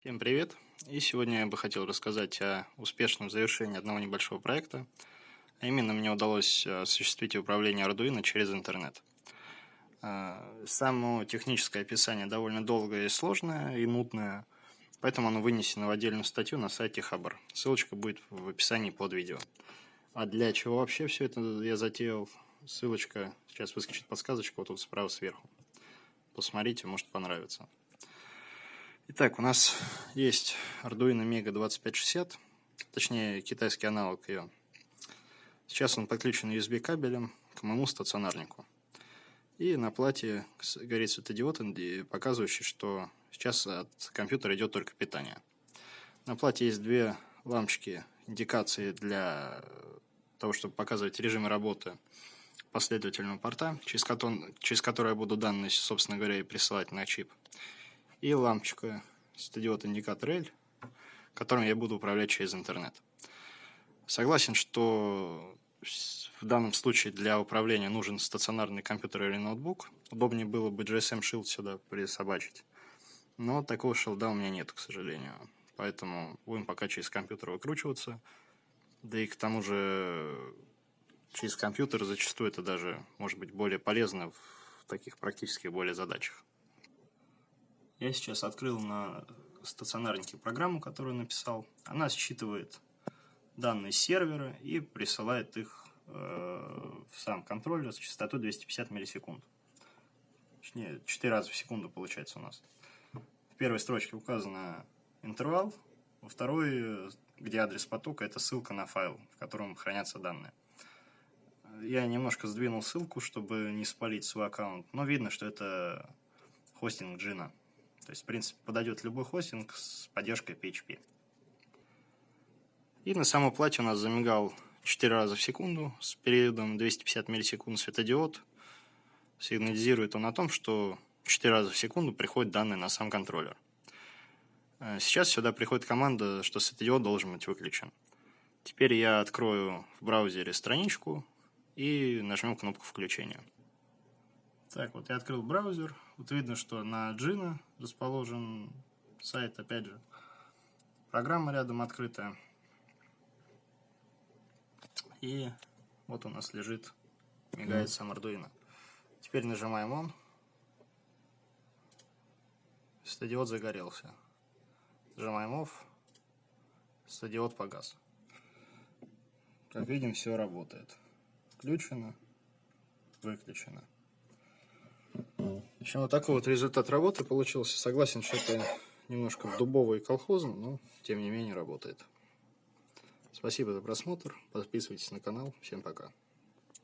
Всем привет! И сегодня я бы хотел рассказать о успешном завершении одного небольшого проекта. А именно мне удалось э, осуществить управление Arduino через интернет. Э, само техническое описание довольно долгое и сложное, и нудное, поэтому оно вынесено в отдельную статью на сайте Хабр. Ссылочка будет в описании под видео. А для чего вообще все это я затеял? Ссылочка, сейчас выскочит подсказочка вот тут справа сверху. Посмотрите, может понравится. Итак, у нас есть Arduino Mega 2560, точнее китайский аналог ее. Сейчас он подключен USB кабелем к моему стационарнику. И на плате горит светодиод, показывающий, что сейчас от компьютера идет только питание. На плате есть две лампочки индикации для того, чтобы показывать режимы работы последовательного порта, через который, через который я буду данные, собственно говоря, и присылать на чип и лампочка светодиод индикатор L, которым я буду управлять через интернет. Согласен, что в данном случае для управления нужен стационарный компьютер или ноутбук. Удобнее было бы GSM Shield сюда присобачить. Но такого шилда у меня нет, к сожалению. Поэтому будем пока через компьютер выкручиваться. Да и к тому же через компьютер зачастую это даже может быть более полезно в таких практических более задачах. Я сейчас открыл на стационарнике программу, которую написал. Она считывает данные сервера и присылает их э, в сам контроллер с частотой 250 миллисекунд. Точнее, 4 раза в секунду получается у нас. В первой строчке указано интервал, во второй, где адрес потока, это ссылка на файл, в котором хранятся данные. Я немножко сдвинул ссылку, чтобы не спалить свой аккаунт, но видно, что это хостинг Джина. То есть, в принципе, подойдет любой хостинг с поддержкой PHP. И на самой плате у нас замигал 4 раза в секунду с периодом 250 миллисекунд светодиод. Сигнализирует он о том, что 4 раза в секунду приходят данные на сам контроллер. Э, сейчас сюда приходит команда, что светодиод должен быть выключен. Теперь я открою в браузере страничку и нажмем кнопку включения. Так, вот я открыл браузер. Вот видно, что на Джина расположен сайт, опять же. Программа рядом открытая. И вот у нас лежит, мигает сам Arduino. Теперь нажимаем он. Стадиод загорелся. Нажимаем OFF. Стадиод погас. Как видим, все работает. Включено, выключено. В общем, вот такой вот результат работы получился. Согласен, что это немножко дубовый и колхозный, но тем не менее работает. Спасибо за просмотр. Подписывайтесь на канал. Всем пока.